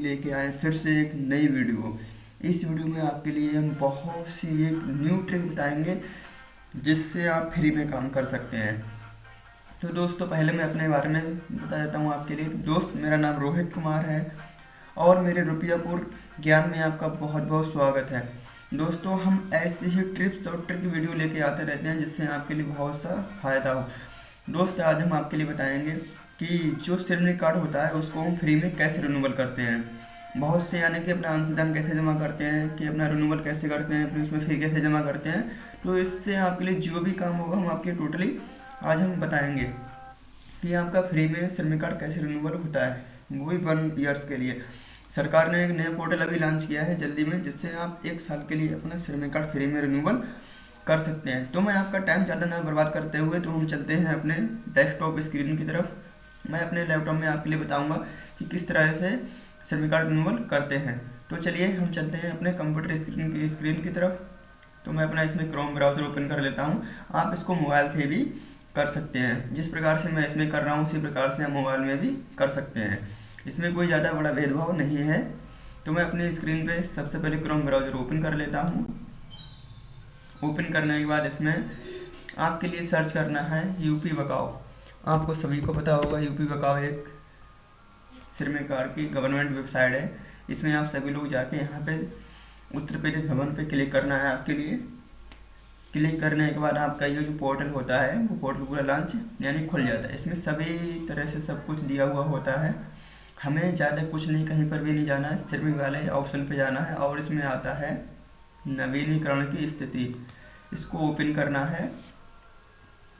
लेके आए, फिर से एक नई वीडियो। इस वीडियो में आपके लिए हम बहुत सी एक न्यू ट्रिक बताएँगे, जिससे आप फ्री में काम कर सकते हैं। तो दोस्तों, पहले मैं अपने बारे में बता देता हूँ आपके लिए। दोस्त, मेरा नाम रोहित कुमार है और मेरे रुपयापुर ज्ञान में आपका बहुत बहुत स्वागत है। दोस्तों, हम ऐसी ही ट्रिप्स और ट्रिक वीडियो लेके आते रहते हैं, जिससे आपके लिए बहुत सा फ़ायदा हो। दोस्त, आज हम आपके लिए बताएँगे कि जो सिरनी कार्ड होता है, उसको हम फ्री में कैसे रिन्यूअल करते हैं? बहुत से यानी कि अपना अंशदान कैसे जमा करते हैं, कि अपना रिन्यूअल कैसे करते हैं, फिर उसमें फ़ी कैसे जमा करते हैं तो इससे आपके लिए जो भी काम होगा, हम आपके टोटली आज हम बताएँगे कि आपका फ्री में श्रमिक कार्ड कैसे रिन्यूअल होता है, वो भी वन ईयर्स के लिए। सरकार ने एक नया पोर्टल अभी लॉन्च किया है जल्दी में, जिससे आप एक साल के लिए अपना श्रमिक कार्ड फ्री में रिन्यूअल कर सकते हैं। तो मैं आपका टाइम ज़्यादा ना बर्बाद करते हुए तो हम चलते हैं अपने डेस्कटॉप स्क्रीन की तरफ़। मैं अपने लैपटॉप में आपके लिए बताऊँगा कि किस तरह से श्रमिक कार्ड रिन्यूअल करते हैं। तो चलिए, हम चलते हैं अपने कंप्यूटर स्क्रीन की स्क्रीन की तरफ़। तो मैं अपना इसमें क्रोम ब्राउज़र ओपन कर लेता हूँ। आप इसको मोबाइल से भी कर सकते हैं। जिस प्रकार से मैं इसमें कर रहा हूँ, उसी प्रकार से हम मोबाइल में भी कर सकते हैं। इसमें कोई ज़्यादा बड़ा भेदभाव नहीं है। तो मैं अपनी स्क्रीन पे सबसे पहले क्रोम ब्राउज़र ओपन कर लेता हूँ। ओपन करने के बाद इसमें आपके लिए सर्च करना है यूपी बकाओ आपको सभी को पता होगा, यूपी बकाओ एक सिरमेकार की गवर्नमेंट वेबसाइट है। इसमें आप सभी लोग जाके यहाँ पे उत्तर प्रदेश भवन पे क्लिक करना है आपके लिए। क्लिक करने के बाद आपका ये जो पोर्टल होता है, वो पोर्टल पूरा लॉन्च यानी खुल जाता है। इसमें सभी तरह से सब कुछ दिया हुआ होता है। हमें ज़्यादा कुछ नहीं, कहीं पर भी नहीं जाना है। सिर्फ़ वाले ऑप्शन पे जाना है और इसमें आता है नवीनीकरण की स्थिति। इसको ओपन करना है।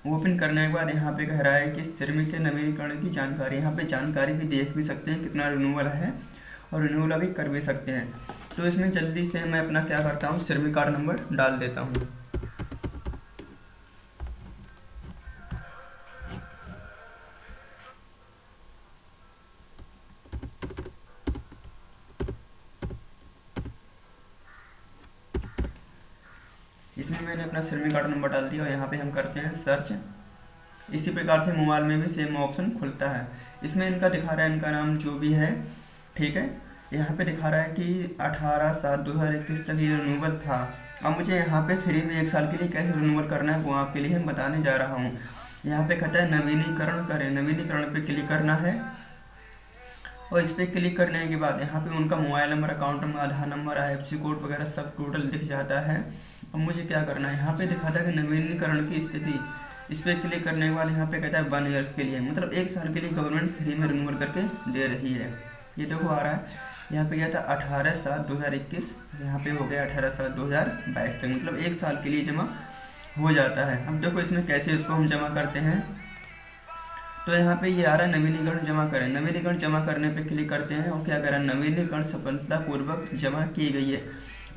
ओपन करने के बाद यहाँ पे कह रहा है कि श्रमिक के नवीनीकरण की जानकारी, यहाँ पे जानकारी भी देख भी सकते हैं कितना रिन्यूअल है और रिन्यूअल भी कर भी सकते हैं। तो इसमें जल्दी से मैं अपना क्या करता हूँ श्रमिक कार्ड नंबर डाल देता हूँ। इसमें मैंने अपना श्रमिक कार्ड नंबर डाल दिया और यहाँ पे हम करते हैं सर्च इसी प्रकार से मोबाइल में भी सेम ऑप्शन खुलता है। इसमें इनका दिखा रहा है, इनका नाम जो भी है, ठीक है? यहाँ पे दिखा रहा है कि 18 सात दो हज़ार इक्कीस तक ये रिन्यूअल था। अब मुझे यहाँ पे फ्री में एक साल के लिए कैसे रिनूवल करना है, वो आपके लिए हम बताने जा रहा हूँ। यहाँ पे कहता है, नवीनीकरण करें। नवीनीकरण पे क्लिक करना है। और इस पर क्लिक करने के बाद यहाँ पे उनका mobile number account number Aadhaar number आई कोड वगैरह सब टोटल दिख जाता है। अब मुझे क्या करना है? यहाँ पे दिखाता है कि नवीनीकरण की स्थिति। इस पर क्लिक करने के बाद यहाँ पे कहता है वन ईयर्स के लिए। मतलब एक साल के लिए गवर्नमेंट फ्री में रिन्यूअल करके दे रही है। ये देखो आ रहा है। यहाँ पे गया था अठारह सात दो हज़ार इक्कीस। यहाँ पे हो गया अठारह सात दो हज़ार बाईस तक। मतलब एक साल के लिए जमा हो जाता है। अब देखो इसमें कैसे इसको हम जमा करते हैं। तो यहाँ पे ये आ रहा है नवीनीकरण जमा करें। नवीनीकरण जमा करने पे क्लिक करते हैं और क्या करें? नवीनीकरण सफलतापूर्वक जमा की गई है।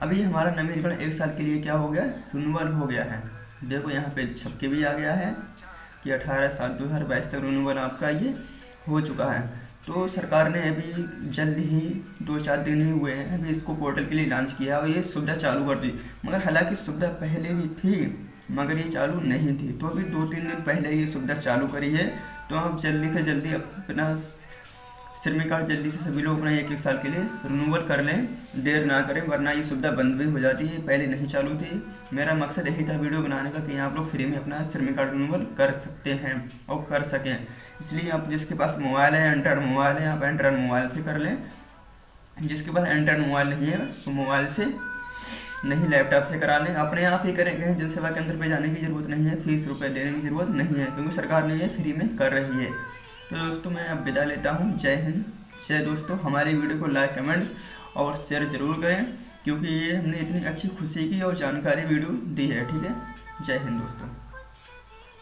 अभी हमारा नवीनीकरण एक साल के लिए क्या हो गया? रिन्यूअल हो गया है। देखो यहाँ पे छपके भी आ गया है कि अठारह सात दो हज़ार बाईस तक रिन्यूअल आपका ये हो चुका है। तो सरकार ने अभी जल्द ही दो चार दिन ही हुए हैं, अभी इसको पोर्टल के लिए लॉन्च किया और ये सुविधा चालू कर दी। मगर हालाँकि सुविधा पहले भी थी, मगर ये चालू नहीं थी। तो अभी दो तीन दिन पहले ये सुविधा चालू करी है। तो आप जल्दी से जल्दी अपना श्रमिक कार्ड जल्दी से सभी लोग अपना एक एक साल के लिए रिनूवल कर लें। देर ना करें, वरना ये सुविधा बंद भी हो जाती है। पहले नहीं चालू थी। मेरा मकसद यही था वीडियो बनाने का कि आप लोग फ्री में अपना श्रमिक कार्ड रिनूवल कर सकते हैं और कर सकें। इसलिए आप जिसके पास मोबाइल है एंड्रॉयड मोबाइल है, आप एंड्रॉयड मोबाइल से कर लें। जिसके पास एंड्रॉयड मोबाइल नहीं है तो मोबाइल से नहीं लैपटॉप से करा लें। अपने आप ही करेंगे जन सेवा केंद्र पर जाने की ज़रूरत नहीं है, फ़ीस रुपये देने की ज़रूरत नहीं है, क्योंकि सरकार ने ये फ्री में कर रही है। तो दोस्तों, मैं अब विदा लेता हूँ। जय हिंद। जय दोस्तों। हमारी वीडियो को लाइक, कमेंट्स और शेयर ज़रूर करें, क्योंकि ये हमने इतनी अच्छी खुशी की और जानकारी वीडियो दी है, ठीक है? जय हिंद दोस्तों।